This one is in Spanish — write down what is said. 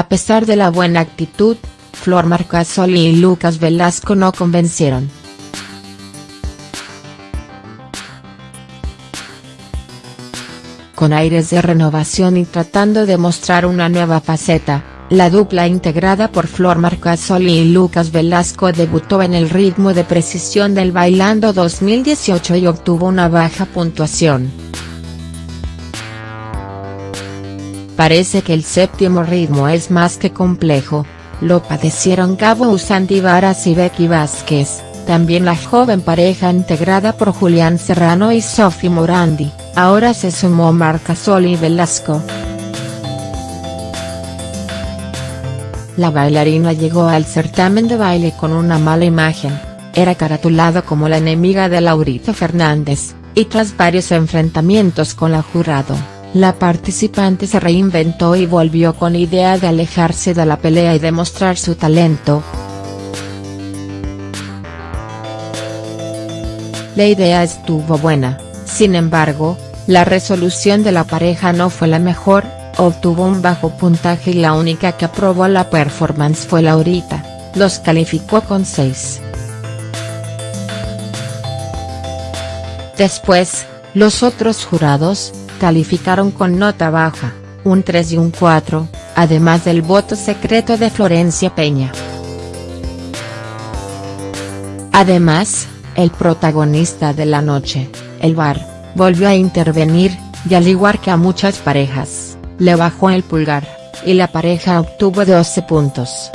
A pesar de la buena actitud, Flor Marcasoli y Lucas Velasco no convencieron. Con aires de renovación y tratando de mostrar una nueva faceta, la dupla integrada por Flor Marcasoli y Lucas Velasco debutó en el ritmo de precisión del Bailando 2018 y obtuvo una baja puntuación. Parece que el séptimo ritmo es más que complejo, lo padecieron Gabo Usanti Varas y Becky Vázquez, también la joven pareja integrada por Julián Serrano y Sophie Morandi, ahora se sumó Marcasoli y Velasco. La bailarina llegó al certamen de baile con una mala imagen, era caratulado como la enemiga de Laurito Fernández, y tras varios enfrentamientos con la jurado la participante se reinventó y volvió con idea de alejarse de la pelea y demostrar su talento. La idea estuvo buena, sin embargo, la resolución de la pareja no fue la mejor, obtuvo un bajo puntaje y la única que aprobó la performance fue Laurita, los calificó con 6. Después, los otros jurados, calificaron con nota baja, un 3 y un 4, además del voto secreto de Florencia Peña. Además, el protagonista de la noche, el bar, volvió a intervenir, y al igual que a muchas parejas, le bajó el pulgar, y la pareja obtuvo 12 puntos.